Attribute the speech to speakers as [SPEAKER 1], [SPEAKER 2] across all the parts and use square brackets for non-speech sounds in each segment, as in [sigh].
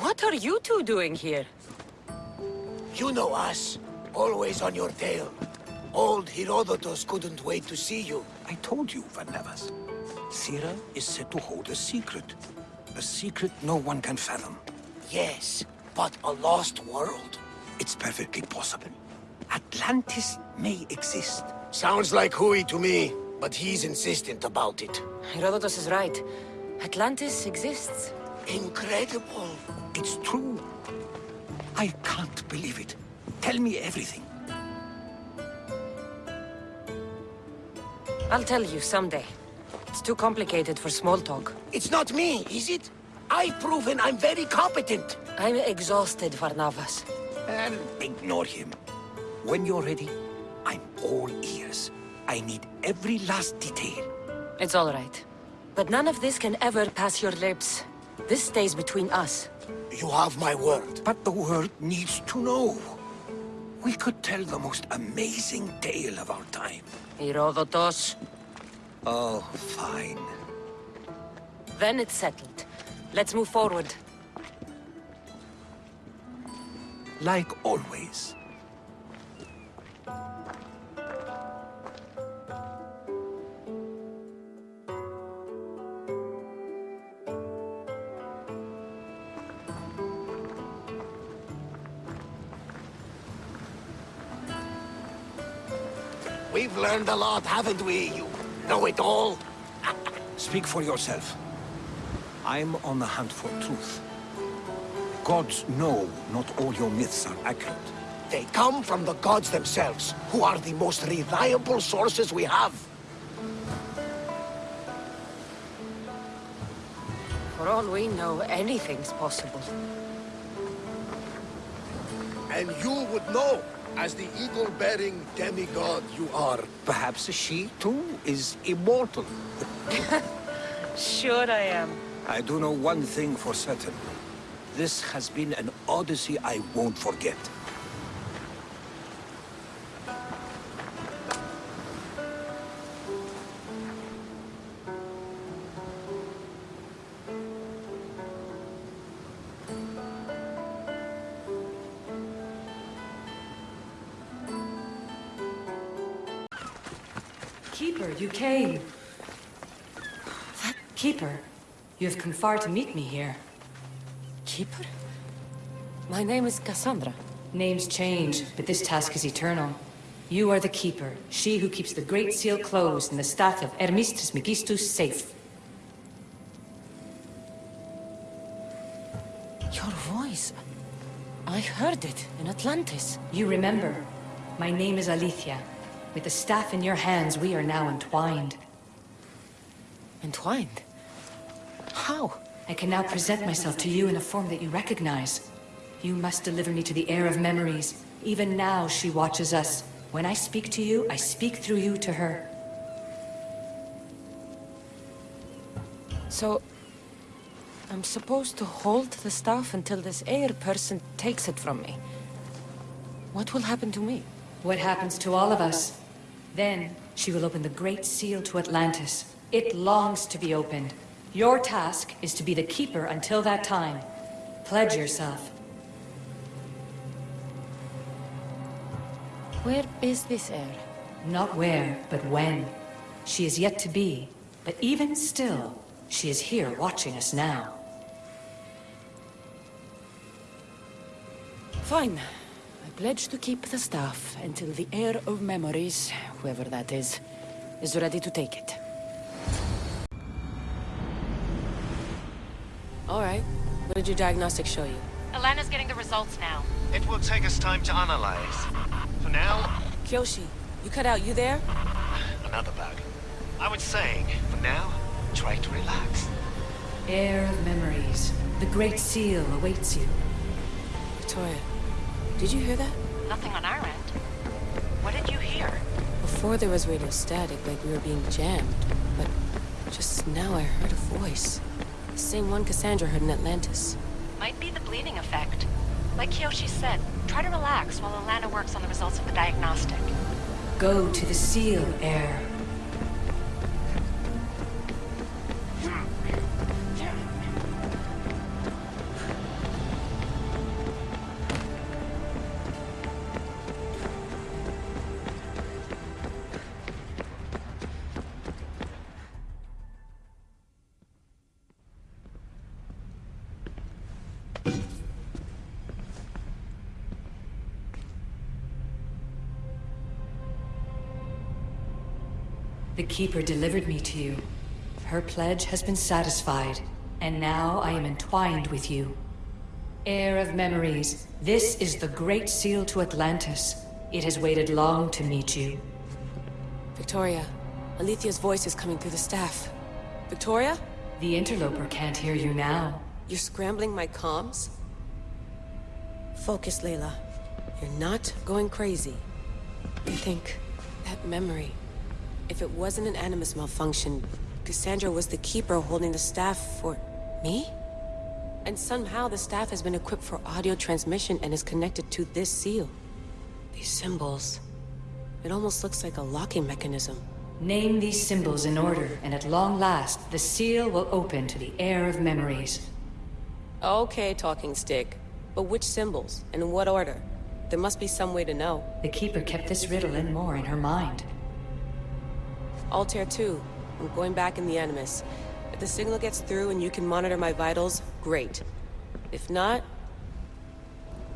[SPEAKER 1] What are you two doing here?
[SPEAKER 2] You know us. Always on your tail. Old Herodotus couldn't wait to see you.
[SPEAKER 3] I told you, Barnabas. Sira is said to hold a secret. A secret no one can fathom.
[SPEAKER 2] Yes, but a lost world?
[SPEAKER 3] It's perfectly possible. Atlantis may exist.
[SPEAKER 2] Sounds like Hui to me, but he's insistent about it.
[SPEAKER 1] Herodotus is right. Atlantis exists.
[SPEAKER 2] Incredible.
[SPEAKER 3] It's true. I can't believe it. Tell me everything.
[SPEAKER 1] I'll tell you someday. It's too complicated for small talk.
[SPEAKER 2] It's not me, is it? I've proven I'm very competent.
[SPEAKER 1] I'm exhausted, Barnabas.
[SPEAKER 3] And ignore him. When you're ready, I'm all ears. I need every last detail.
[SPEAKER 1] It's all right. But none of this can ever pass your lips. This stays between us.
[SPEAKER 2] You have my word.
[SPEAKER 3] But the world needs to know. We could tell the most amazing tale of our time.
[SPEAKER 1] Herodotus.
[SPEAKER 3] Oh, fine.
[SPEAKER 1] Then it's settled. Let's move forward.
[SPEAKER 3] Like always.
[SPEAKER 2] We've learned a lot, haven't we? You know it all. [laughs]
[SPEAKER 3] Speak for yourself. I'm on the hunt for truth. Gods know not all your myths are accurate.
[SPEAKER 2] They come from the gods themselves, who are the most reliable sources we have.
[SPEAKER 1] For all we know, anything's possible.
[SPEAKER 2] And you would know, as the eagle-bearing demigod you are.
[SPEAKER 3] Perhaps she, too, is immortal. [laughs]
[SPEAKER 1] Sure I am.
[SPEAKER 3] I do know one thing for certain. This has been an odyssey I won't forget.
[SPEAKER 4] Come far to meet me here.
[SPEAKER 1] Keeper? My name is Cassandra.
[SPEAKER 4] Names change, but this task is eternal. You are the Keeper, she who keeps the Great Seal closed and the staff of Hermes Trismegistus safe.
[SPEAKER 1] Your voice. I heard it in Atlantis.
[SPEAKER 4] You remember. My name is Alethea. With the staff in your hands, we are now entwined.
[SPEAKER 1] Entwined? How?
[SPEAKER 4] I can now present myself to you in a form that you recognize. You must deliver me to the heir of memories. Even now, she watches us. When I speak to you, I speak through you to her.
[SPEAKER 1] So... I'm supposed to hold the staff until this heir person takes it from me. What will happen to me?
[SPEAKER 4] What happens to all of us? Then, she will open the Great Seal to Atlantis. It longs to be opened. Your task is to be the Keeper until that time. Pledge yourself.
[SPEAKER 1] Where is this heir?
[SPEAKER 4] Not where, but when. She is yet to be, but even still, she is here watching us now.
[SPEAKER 1] Fine. I pledge to keep the staff until the heir of memories, whoever that is, is ready to take it. All right. What did your diagnostic show you?
[SPEAKER 5] Alana's getting the results now.
[SPEAKER 6] It will take us time to analyze. For now,
[SPEAKER 1] Kiyoshi, you cut out. You there?
[SPEAKER 6] another bug. I was saying, for now, try to relax.
[SPEAKER 4] Heir of memories. The Great Seal awaits you.
[SPEAKER 1] Victoria, did you hear that?
[SPEAKER 5] Nothing on our end. What did you hear?
[SPEAKER 1] Before there was radio static, like we were being jammed. But just now I heard a voice. Same one Cassandra heard in Atlantis.
[SPEAKER 5] Might be the bleeding effect. Like Kiyoshi said, try to relax while Alana works on the results of the diagnostic.
[SPEAKER 4] Go to the Seal, Heir. The Keeper delivered me to you. Her pledge has been satisfied, and now I am entwined with you. Heir of memories, this is the Great Seal to Atlantis. It has waited long to meet you.
[SPEAKER 7] Victoria, Alethea's voice is coming through the staff. Victoria?
[SPEAKER 4] The interloper can't hear you now.
[SPEAKER 7] You're scrambling my comms? Focus, Layla. You're not going crazy. I think that memory. If it wasn't an Animus malfunction, Cassandra was the keeper holding the staff for... me? And somehow the staff has been equipped for audio transmission and is connected to this seal. These symbols... It almost looks like a locking mechanism.
[SPEAKER 4] Name these symbols in order, and at long last, the seal will open to the heir of memories.
[SPEAKER 7] Okay, talking stick. But which symbols? And in what order? There must be some way to know.
[SPEAKER 4] The Keeper kept this riddle and more in her mind.
[SPEAKER 7] Altair 2. I'm going back in the Animus. If the signal gets through and you can monitor my vitals, great. If not...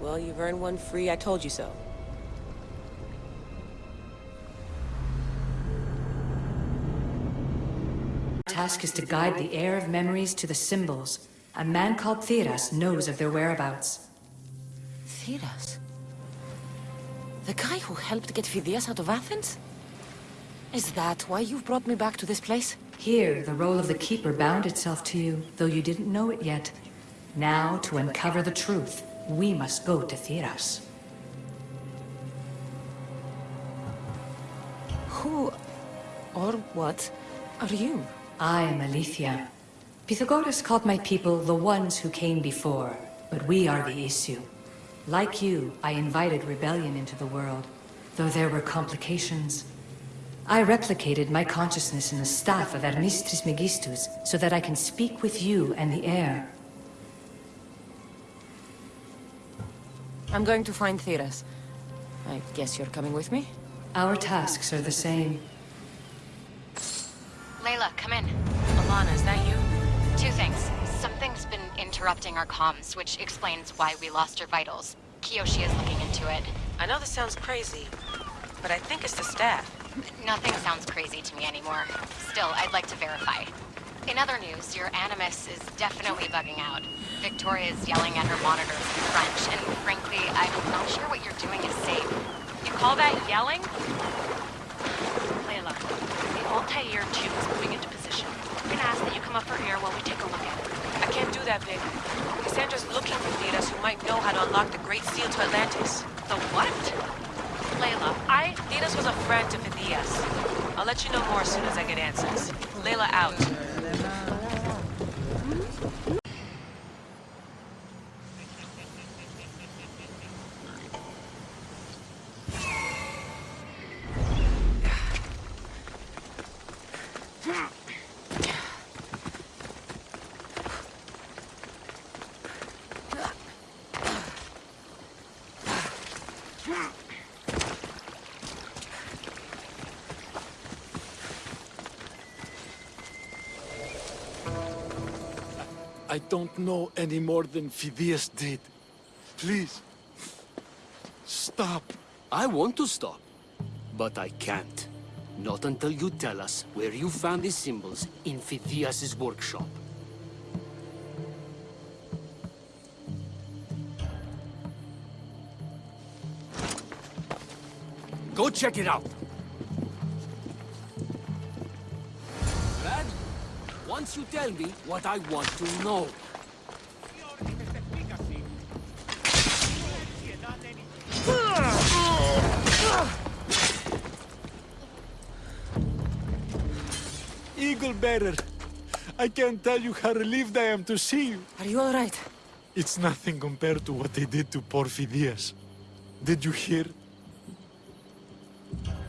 [SPEAKER 7] Well, you've earned one free I told you so.
[SPEAKER 4] task is to guide the heir of memories to the symbols. A man called Theras knows of their whereabouts.
[SPEAKER 1] Theras? The guy who helped get Phidias out of Athens? Is that why you've brought me back to this place?
[SPEAKER 4] Here, the role of the Keeper bound itself to you, though you didn't know it yet. Now, to uncover the truth, we must go to Theras.
[SPEAKER 1] Who... or what are you?
[SPEAKER 4] I am Alethea. Pythagoras called my people the ones who came before, but we are the Isu. Like you, I invited rebellion into the world, though there were complications. I replicated my consciousness in the staff of Hermes Trismegistus, so that I can speak with you and the heir.
[SPEAKER 1] I'm going to find Theras. I guess you're coming with me?
[SPEAKER 4] Our tasks are the same.
[SPEAKER 8] Layla, come in.
[SPEAKER 7] Alana, is that you?
[SPEAKER 8] Two things. Something's been interrupting our comms, which explains why we lost your vitals. Kiyoshi is looking into it.
[SPEAKER 7] I know this sounds crazy, but I think it's the staff.
[SPEAKER 8] Nothing sounds crazy to me anymore. Still, I'd like to verify. In other news, your Animus is definitely bugging out. Victoria is yelling at her monitors in French, and frankly, I'm not sure what you're doing is safe.
[SPEAKER 5] You call that yelling? Layla, the Altair tube is moving into position. I'm gonna ask that you come up for air while we take a look at it.
[SPEAKER 7] I can't do that, Vic. Cassandra's looking for Theras who might know how to unlock the Great Seal to Atlantis.
[SPEAKER 5] The what? Layla, I...
[SPEAKER 7] Theras was a friend to Phidias. I'll let you know more as soon as I get answers. Layla out.
[SPEAKER 9] I don't know any more than Phidias did. Please, stop.
[SPEAKER 10] I want to stop, but I can't. Not until you tell us where you found these symbols in Phidias' workshop. Go check it out! Once you tell me what I want to know.
[SPEAKER 9] Bearer, I can't tell you how relieved I am to see you.
[SPEAKER 1] Are you alright?
[SPEAKER 9] It's nothing compared to what they did to poor Phidias. Did you hear?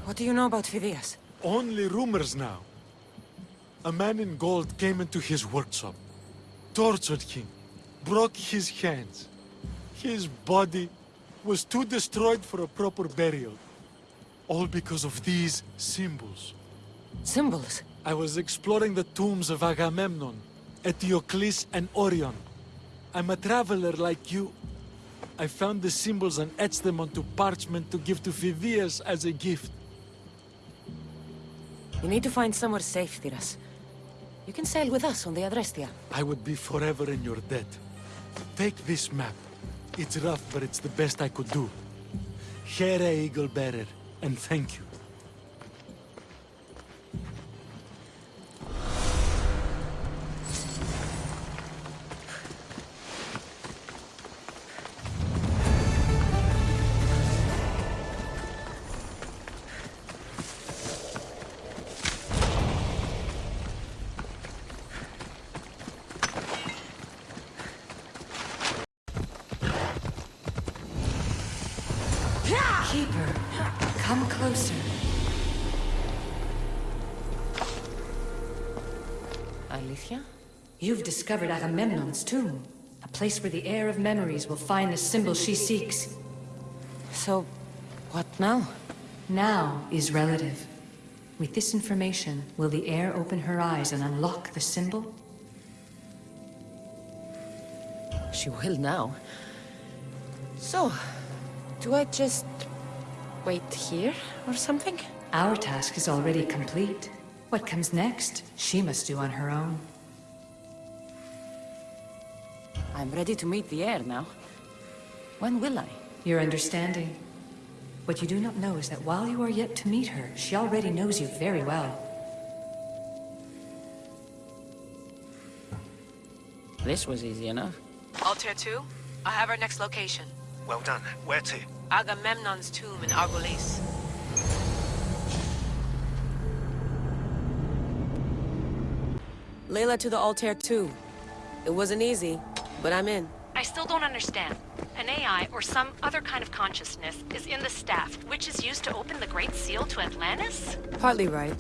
[SPEAKER 1] What do you know about Phidias?
[SPEAKER 9] Only rumors now. A man in gold came into his workshop, tortured him, broke his hands. His body was too destroyed for a proper burial. All because of these symbols.
[SPEAKER 1] Symbols?
[SPEAKER 9] I was exploring the tombs of Agamemnon, Eteocles, and Orion. I'm a traveler like you. I found the symbols and etched them onto parchment to give to Phidias as a gift.
[SPEAKER 1] You need to find somewhere safe, Theras. You can sail with us on the Adrestia.
[SPEAKER 9] I would be forever in your debt. Take this map. It's rough, but it's the best I could do. Here, Eagle Bearer, and thank you.
[SPEAKER 4] Closer.
[SPEAKER 1] Alethea?
[SPEAKER 4] You've discovered Agamemnon's tomb, a place where the heir of memories will find the symbol she seeks.
[SPEAKER 1] So, what now?
[SPEAKER 4] Now is relative. With this information, will the heir open her eyes and unlock the symbol?
[SPEAKER 1] She will now. So, do I just wait here or something?
[SPEAKER 4] Our task is already complete. What comes next, she must do on her own.
[SPEAKER 1] I'm ready to meet the heir now. When will I?
[SPEAKER 4] Your understanding. What you do not know is that while you are yet to meet her, she already knows you very well.
[SPEAKER 1] This was easy enough.
[SPEAKER 7] Altair 2, I have our next location.
[SPEAKER 6] Well done. Where to?
[SPEAKER 7] Agamemnon's tomb in Argolis. Layla to the Altair 2. It wasn't easy, but I'm in.
[SPEAKER 5] I still don't understand. An AI or some other kind of consciousness is in the staff, which is used to open the Great Seal to Atlantis?
[SPEAKER 7] Partly right.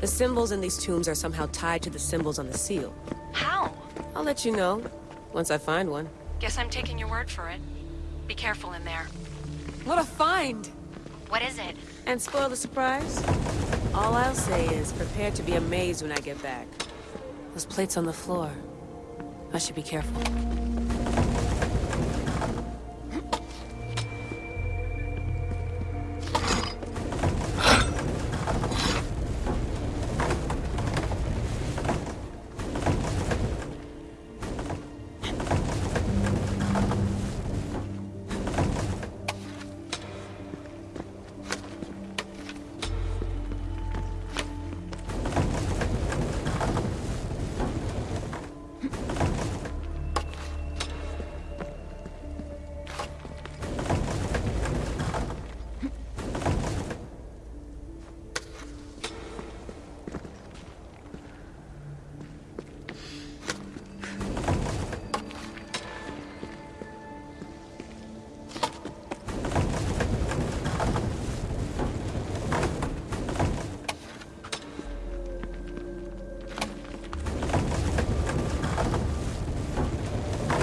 [SPEAKER 7] The symbols in these tombs are somehow tied to the symbols on the seal.
[SPEAKER 5] How?
[SPEAKER 7] I'll let you know, once I find one.
[SPEAKER 5] Guess I'm taking your word for it. Be careful in there.
[SPEAKER 7] What a find!
[SPEAKER 8] What is it?
[SPEAKER 7] And spoil the surprise? All I'll say is, prepare to be amazed when I get back. Those plates on the floor. I should be careful.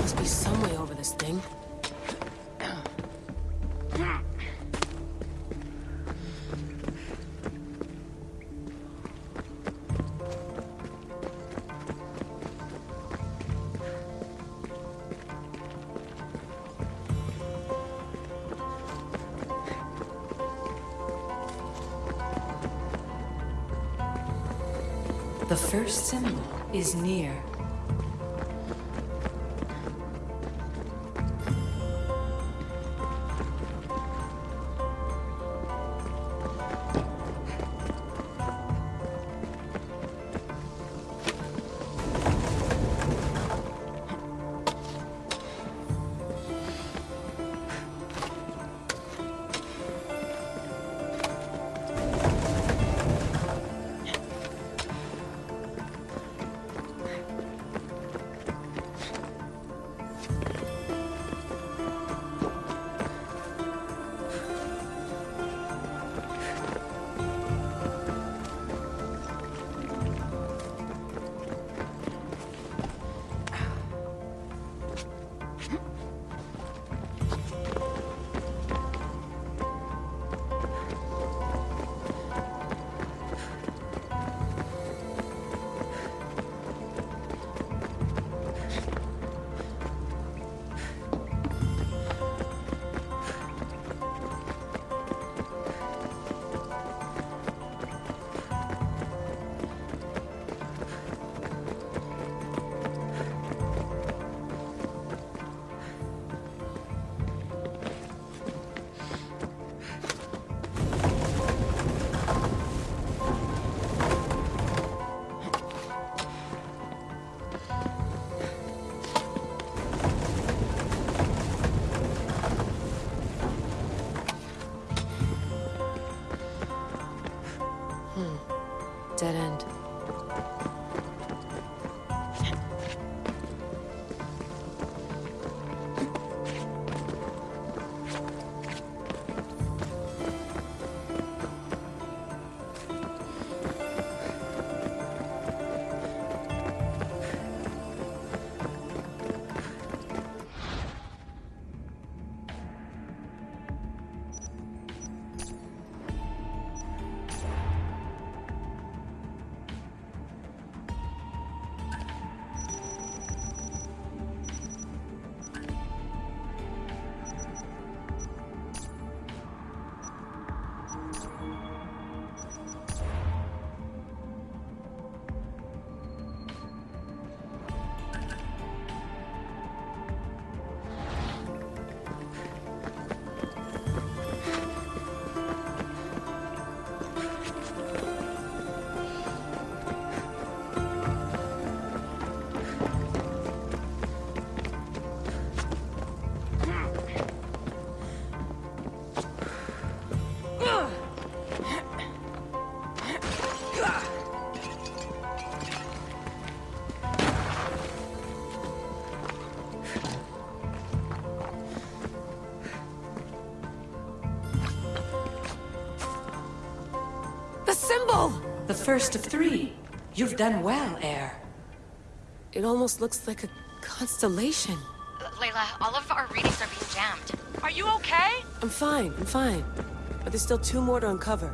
[SPEAKER 7] Must be some way over this thing.
[SPEAKER 4] The first symbol is near. First of three. You've done well, Heir.
[SPEAKER 7] It almost looks like a constellation.
[SPEAKER 8] Layla, all of our readings are being jammed.
[SPEAKER 5] Are you okay?
[SPEAKER 7] I'm fine, I'm fine. But there's still two more to uncover.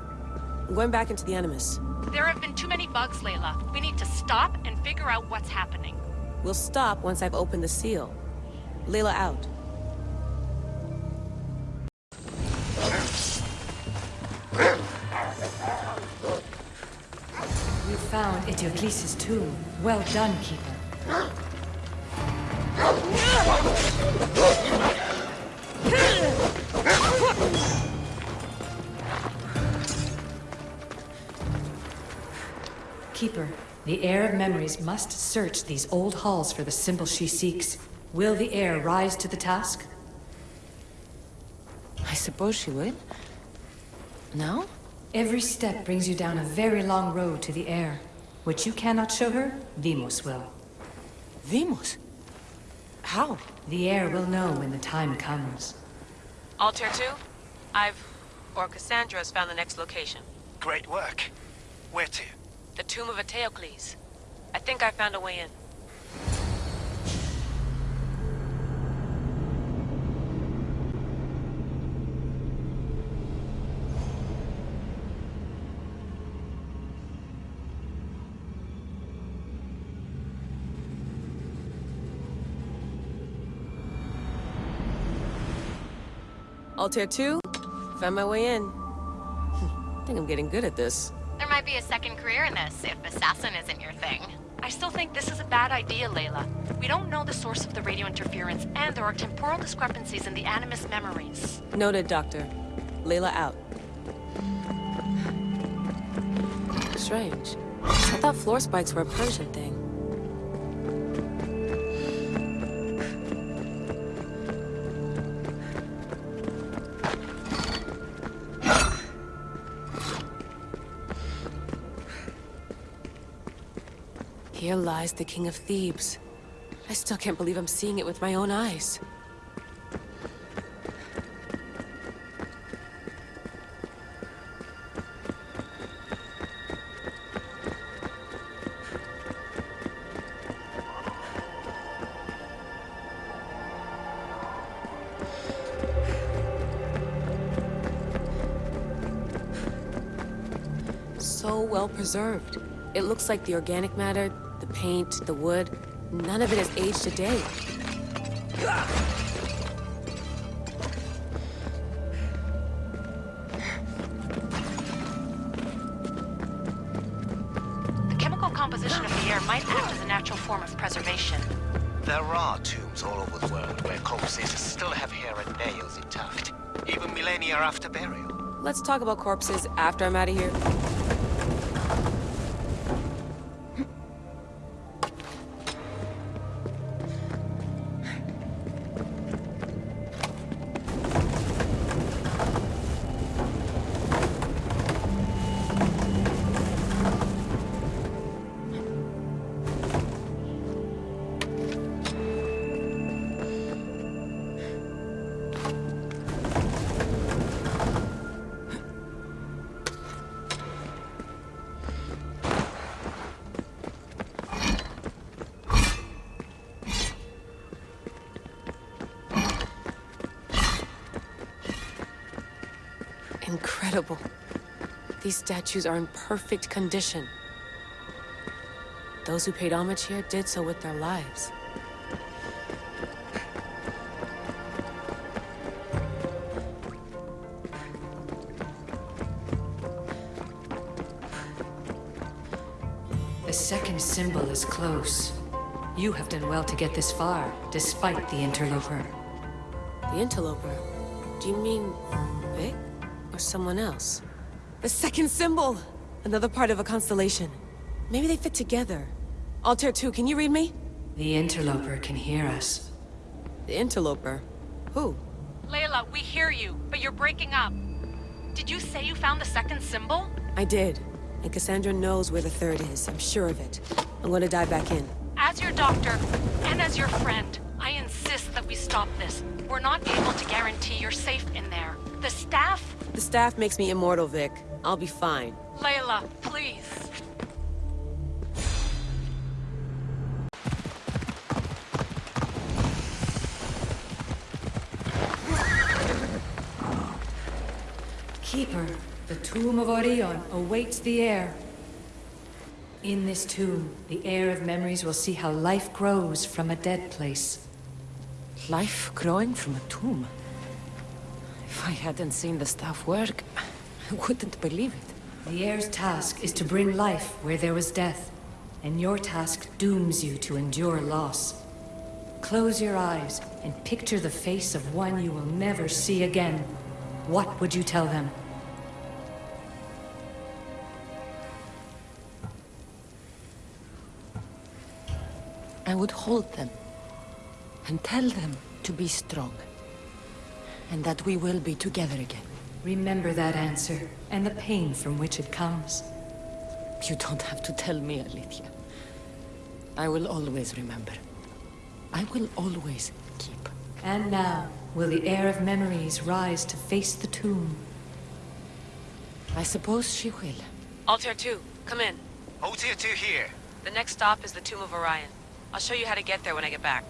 [SPEAKER 7] I'm going back into the Animus.
[SPEAKER 5] There have been too many bugs, Layla. We need to stop and figure out what's happening.
[SPEAKER 7] We'll stop once I've opened the seal. Layla out.
[SPEAKER 4] Tomb. Well done, Keeper. Keeper, the heir of memories must search these old halls for the symbol she seeks. Will the heir rise to the task?
[SPEAKER 1] I suppose she would. No?
[SPEAKER 4] Every step brings you down a very long road to the heir. Which you cannot show her, Vimos will.
[SPEAKER 1] Vimos? How?
[SPEAKER 4] The heir will know when the time comes.
[SPEAKER 7] Altair 2? I've... or Cassandra's found the next location.
[SPEAKER 6] Great work. Where to?
[SPEAKER 7] The tomb of Eteocles. I think I found a way in. Altair 2? Found my way in. I [laughs] think I'm getting good at this.
[SPEAKER 8] There might be a second career in this, if assassin isn't your thing.
[SPEAKER 5] I still think this is a bad idea, Layla. We don't know the source of the radio interference, and there are temporal discrepancies in the Animus memories.
[SPEAKER 7] Noted, Doctor. Layla out. Strange. I thought floor spikes were a Persian thing. Lies the King of Thebes. I still can't believe I'm seeing it with my own eyes. So well preserved. It looks like the organic matter, paint, the wood, none of it has aged a day.
[SPEAKER 5] The chemical composition of the air might act as a natural form of preservation.
[SPEAKER 6] There are tombs all over the world where corpses still have hair and nails intact, even millennia after burial.
[SPEAKER 7] Let's talk about corpses after I'm out of here. Incredible. These statues are in perfect condition. Those who paid homage here did so with their lives.
[SPEAKER 4] The second symbol is close. You have done well to get this far, despite the interloper.
[SPEAKER 7] The interloper? Do you mean Vic? Or someone else? The second symbol! Another part of a constellation. Maybe they fit together. Altair 2, can you read me?
[SPEAKER 4] The interloper can hear us.
[SPEAKER 7] The interloper? Who?
[SPEAKER 5] Layla, we hear you, but you're breaking up. Did you say you found the second symbol?
[SPEAKER 7] I did. And Cassandra knows where the third is. I'm sure of it. I'm gonna dive back in.
[SPEAKER 5] As your doctor, and as your friend, I insist that we stop this. We're not able to guarantee you're safe in there. The staff...
[SPEAKER 7] The staff makes me immortal, Vic. I'll be fine.
[SPEAKER 5] Layla, please.
[SPEAKER 4] Keeper, the tomb of Orion awaits the heir. In this tomb, the heir of memories will see how life grows from a dead place.
[SPEAKER 1] Life growing from a tomb. If I hadn't seen the staff work, I wouldn't believe it.
[SPEAKER 4] The heir's task is to bring life where there was death, and your task dooms you to endure loss. Close your eyes and picture the face of one you will never see again. What would you tell them?
[SPEAKER 1] I would hold them and tell them to be strong. And that we will be together again.
[SPEAKER 4] Remember that answer, and the pain from which it comes.
[SPEAKER 1] You don't have to tell me, Alethea. I will always remember. I will always keep.
[SPEAKER 4] And now, will the heir of memories rise to face the tomb?
[SPEAKER 1] I suppose she will.
[SPEAKER 7] Altair 2, come in.
[SPEAKER 6] Tier 2 here.
[SPEAKER 7] The next stop is the Tomb of Orion. I'll show you how to get there when I get back.